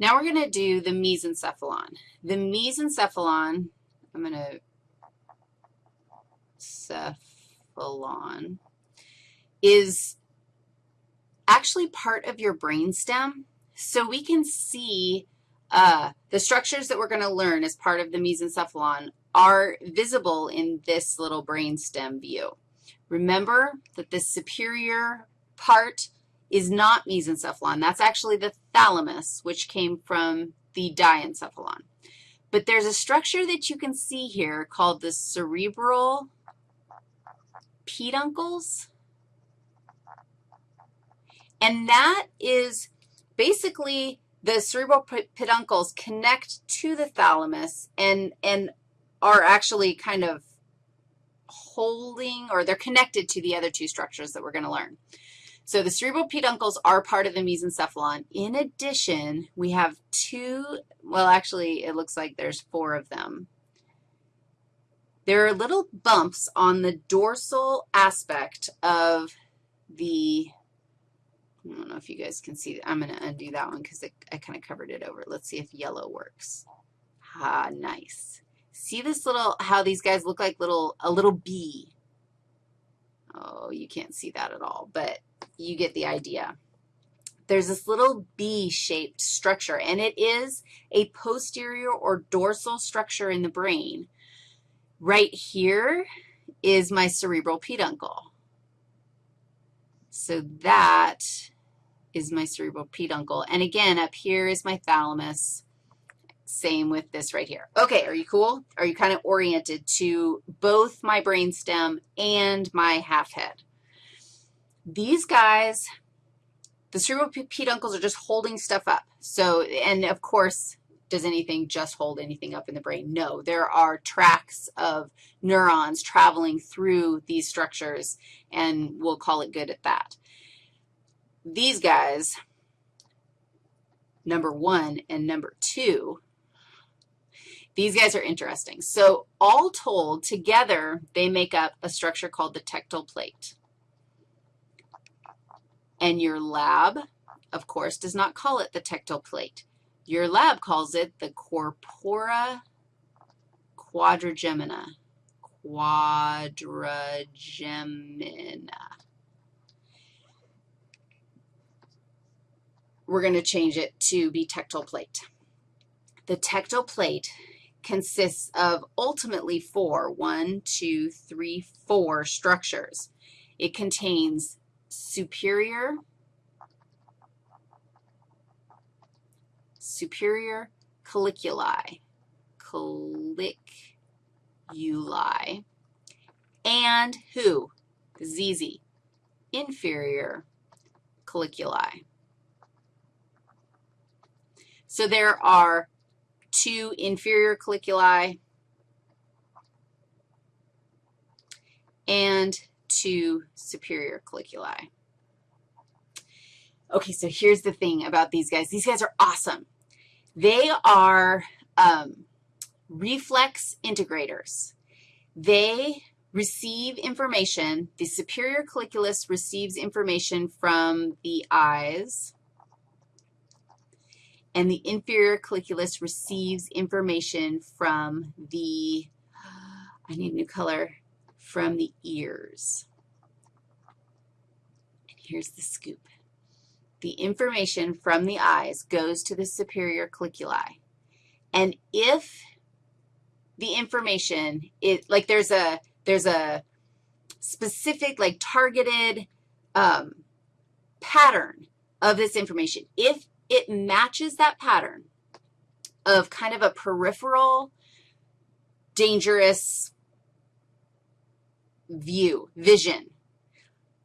Now we're going to do the mesencephalon. The mesencephalon, I'm going to cephalon, is actually part of your brainstem. So we can see uh, the structures that we're going to learn as part of the mesencephalon are visible in this little brainstem view. Remember that the superior part is not mesencephalon. That's actually the thalamus, which came from the diencephalon. But there's a structure that you can see here called the cerebral peduncles. And that is basically the cerebral peduncles connect to the thalamus and, and are actually kind of holding, or they're connected to the other two structures that we're going to learn. So the cerebral peduncles are part of the mesencephalon. In addition, we have two, well, actually, it looks like there's four of them. There are little bumps on the dorsal aspect of the, I don't know if you guys can see. I'm going to undo that one because I kind of covered it over. Let's see if yellow works. Ah, nice. See this little, how these guys look like little, a little bee. Oh, you can't see that at all, but you get the idea. There's this little B-shaped structure, and it is a posterior or dorsal structure in the brain. Right here is my cerebral peduncle. So that is my cerebral peduncle. And again, up here is my thalamus. Same with this right here. Okay, are you cool? Are you kind of oriented to both my brainstem and my half head? These guys, the cerebral peduncles are just holding stuff up. So, and of course, does anything just hold anything up in the brain? No, there are tracks of neurons traveling through these structures, and we'll call it good at that. These guys, number one and number two, these guys are interesting. So all told, together, they make up a structure called the tectal plate. And your lab, of course, does not call it the tectal plate. Your lab calls it the corpora quadrigemina. Quadrigemina. We're going to change it to be tectal plate. The tectal plate consists of ultimately four, one, two, three, four structures. It contains superior, superior colliculi, colliculi, and who? ZZ, inferior colliculi. So there are two inferior colliculi and two superior colliculi. Okay, so here's the thing about these guys. These guys are awesome. They are um, reflex integrators. They receive information. The superior colliculus receives information from the eyes, and the inferior colliculus receives information from the, I need a new color, from the ears. Here's the scoop. The information from the eyes goes to the superior colliculi. And if the information, is, like there's a, there's a specific, like targeted um, pattern of this information. If it matches that pattern of kind of a peripheral, dangerous view, vision,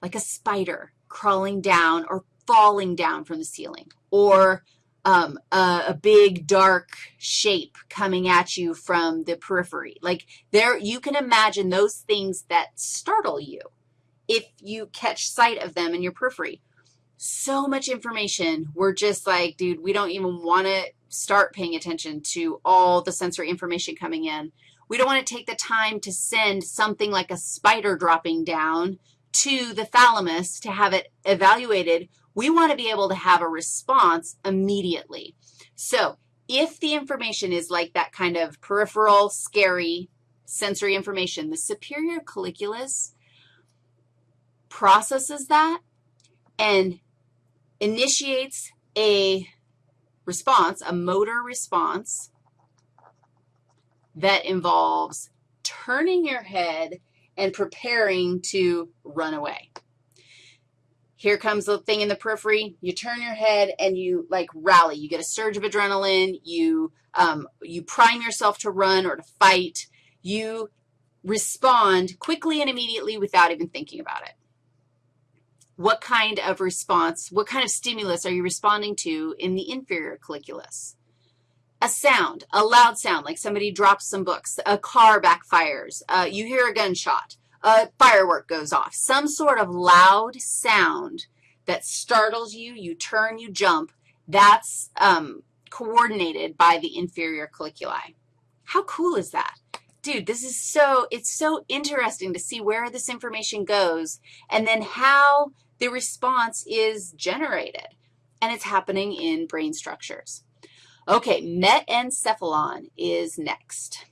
like a spider crawling down or falling down from the ceiling, or um, a, a, big dark shape coming at you from the periphery. Like there, you can imagine those things that startle you if you catch sight of them in your periphery. So much information. We're just like, dude, we don't even want to start paying attention to all the sensory information coming in. We don't want to take the time to send something like a spider dropping down to the thalamus to have it evaluated. We want to be able to have a response immediately. So if the information is like that kind of peripheral, scary sensory information, the superior colliculus processes that and initiates a response, a motor response that involves turning your head and preparing to run away. Here comes the thing in the periphery. You turn your head and you, like, rally. You get a surge of adrenaline. You, um, you prime yourself to run or to fight. You respond quickly and immediately without even thinking about it. What kind of response, what kind of stimulus are you responding to in the inferior colliculus? A sound, a loud sound, like somebody drops some books, a car backfires, uh, you hear a gunshot, a firework goes off, some sort of loud sound that startles you, you turn, you jump, that's um, coordinated by the inferior colliculi. How cool is that? Dude, this is so, it's so interesting to see where this information goes and then how the response is generated, and it's happening in brain structures. Okay, metencephalon is next.